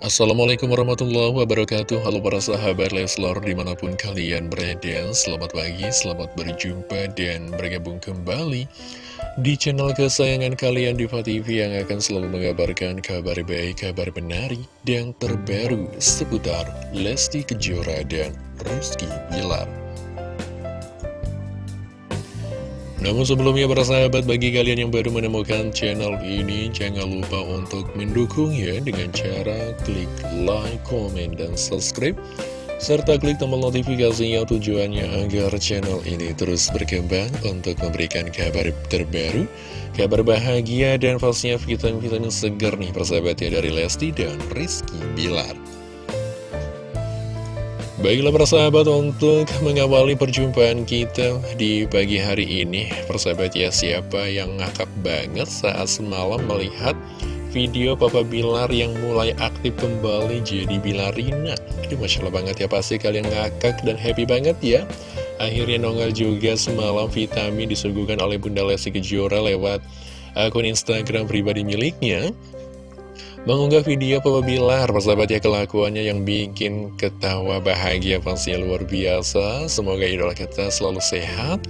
Assalamualaikum warahmatullahi wabarakatuh. Halo para sahabat Leslar di mana pun kalian berada. Selamat pagi, selamat berjumpa dan bergabung kembali Di channel kesayangan kalian Diva TV yang akan selalu mengabarkan kabar baik, kabar benari Dan terbaru seputar Lesti Kejora dan Rizky Bilar Namun sebelumnya para sahabat bagi kalian yang baru menemukan channel ini Jangan lupa untuk mendukungnya dengan cara klik like, comment, dan subscribe Serta klik tombol notifikasinya tujuannya agar channel ini terus berkembang Untuk memberikan kabar terbaru Kabar bahagia dan pastinya vitamin-vitamin segar nih persahabat ya dari Lesti dan Rizky Bilar Baiklah persahabat untuk mengawali perjumpaan kita di pagi hari ini Persahabat ya siapa yang ngakak banget saat semalam melihat video Papa Bilar yang mulai aktif kembali jadi Bilarina? Aduh Masya Allah banget ya pasti kalian ngakak dan happy banget ya. Akhirnya nongol juga semalam vitamin disuguhkan oleh Bunda Lesti Kejora lewat akun Instagram pribadi miliknya Mengunggah video Papa Bilar, persahabat ya kelakuannya yang bikin ketawa bahagia pastinya luar biasa. Semoga idola kita selalu sehat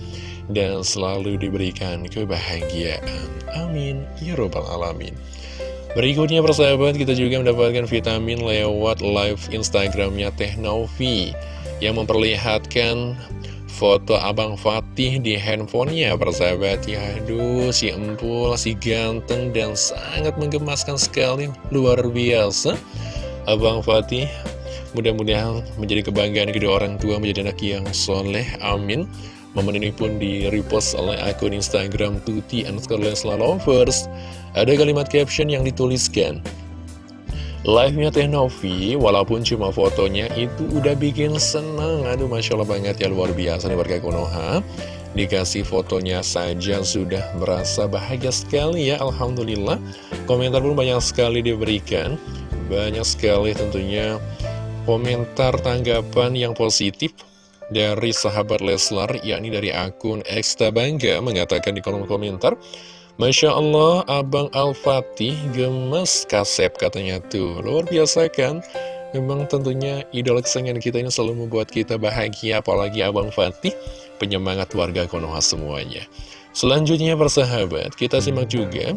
dan selalu diberikan kebahagiaan. Amin. Ya Robbal Alamin. Berikutnya persahabat kita juga mendapatkan vitamin lewat live Instagramnya Teh Novi yang memperlihatkan foto Abang Fatih di handphonenya persahabat ya. Aduh si empul, si ganteng dan sangat menggemaskan sekali. Luar biasa. Abang Fatih mudah-mudahan menjadi kebanggaan kedua orang tua menjadi anak yang soleh. Amin. Momen ini pun di repost oleh akun Instagram Tuti underscore Lovers. Ada kalimat caption yang dituliskan Live-nya Teh Novi, walaupun cuma fotonya itu udah bikin seneng. Aduh Masya Allah banget ya luar biasa nih warga Konoha. Dikasih fotonya saja sudah merasa bahagia sekali ya Alhamdulillah. Komentar pun banyak sekali diberikan. Banyak sekali tentunya komentar tanggapan yang positif dari sahabat Leslar yakni dari akun Eksta Bangga mengatakan di kolom komentar Masya Allah, Abang Al-Fatih gemes kasep katanya tuh. Luar biasa kan? Memang tentunya idola kesayangan kita ini selalu membuat kita bahagia, apalagi Abang Fatih, penyemangat warga Konoha semuanya. Selanjutnya persahabat, kita simak juga,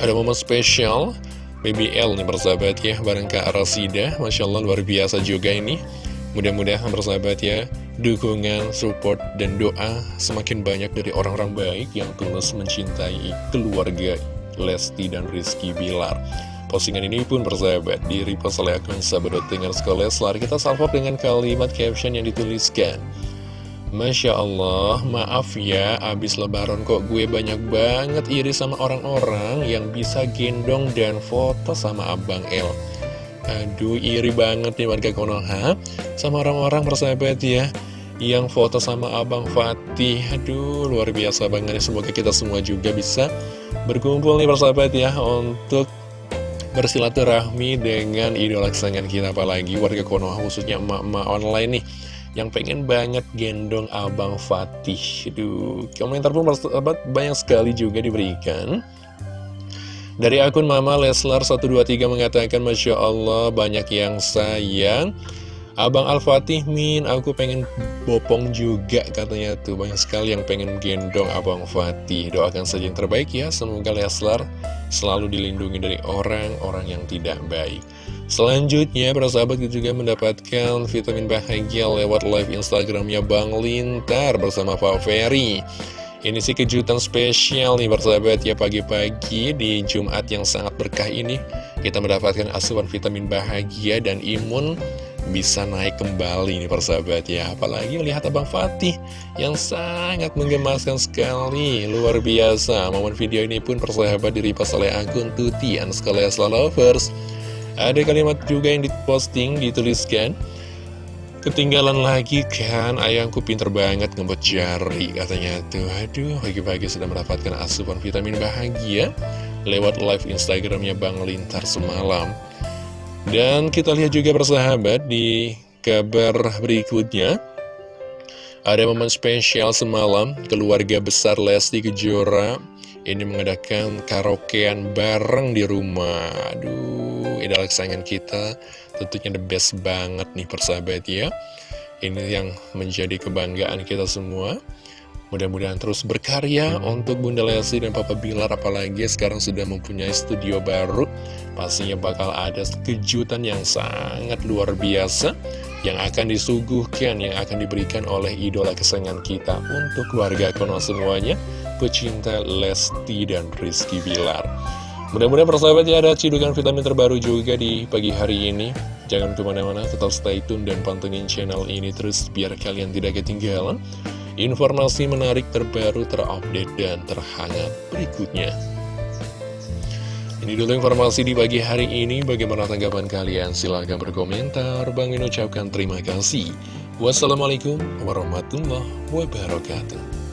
ada momen spesial BBL nih persahabat ya, bareng Kak Rasida, Masya Allah luar biasa juga ini. Mudah-mudahan persahabat ya Dukungan, support, dan doa Semakin banyak dari orang-orang baik Yang tulus mencintai keluarga Lesti dan Rizky Bilar Postingan ini pun persahabat Di repost oleh akun sahabat dengan sekolah Leslar Kita salvok dengan kalimat caption yang dituliskan Masya Allah, maaf ya, abis lebaran kok gue banyak banget iri sama orang-orang yang bisa gendong dan foto sama Abang El. Aduh, iri banget nih warga Konoha. Sama orang-orang persahabat ya Yang foto sama Abang Fatih. Aduh, luar biasa banget Semoga kita semua juga bisa berkumpul nih persahabat ya Untuk bersilaturahmi dengan idola kesayangan kita Apalagi warga Konoha khususnya emak-emak online nih yang pengen banget gendong Abang Fatih. Aduh, komentar pun persahabat banyak sekali juga diberikan dari akun Mama Leslar 123 mengatakan Masya Allah banyak yang sayang. Abang Al-Fatih Min aku pengen bopong juga katanya tuh. Banyak sekali yang pengen gendong Abang Fatih. Doakan saja yang terbaik ya. Semoga Leslar selalu dilindungi dari orang-orang yang tidak baik. Selanjutnya para sahabat juga mendapatkan vitamin bahagia lewat live Instagramnya Bang Lintar bersama Pak Ferry ini sih kejutan spesial nih bersahabat. Ya pagi-pagi di Jumat yang sangat berkah ini Kita mendapatkan asupan vitamin bahagia dan imun bisa naik kembali nih persahabat ya Apalagi melihat Abang Fatih yang sangat menggemaskan sekali. Luar biasa. Momen video ini pun persahabat diripas oleh akun Tutian sekalian Lovers. Ada kalimat juga yang diposting dituliskan Ketinggalan lagi kan, ayangku pinter banget ngebut jari katanya tuh. Aduh, pagi-pagi sudah mendapatkan asupan vitamin bahagia lewat live Instagramnya Bang Lintar semalam. Dan kita lihat juga persahabat di kabar berikutnya. Ada momen spesial semalam, keluarga besar Lesti Kejora ini mengadakan karaokean bareng di rumah. Aduh, idola kesayangan kita tentunya the best banget nih persahabat ya. Ini yang menjadi kebanggaan kita semua. Mudah-mudahan terus berkarya untuk Bunda Lesti dan Papa Bilar apalagi sekarang sudah mempunyai studio baru. Pastinya bakal ada kejutan yang sangat luar biasa yang akan disuguhkan, yang akan diberikan oleh idola kesayangan kita untuk keluarga kono semuanya, pecinta Lesti dan Rizky Bilar. Mudah-mudahan persahabat ya ada cidukan vitamin terbaru juga di pagi hari ini. Jangan ke mana-mana, tetap stay tune dan pantengin channel ini terus biar kalian tidak ketinggalan informasi menarik terbaru, terupdate, dan terhangat berikutnya. Ini dulu informasi di pagi hari ini. Bagaimana tanggapan kalian? Silahkan berkomentar. Bang Min ucapkan terima kasih. Wassalamualaikum warahmatullahi wabarakatuh.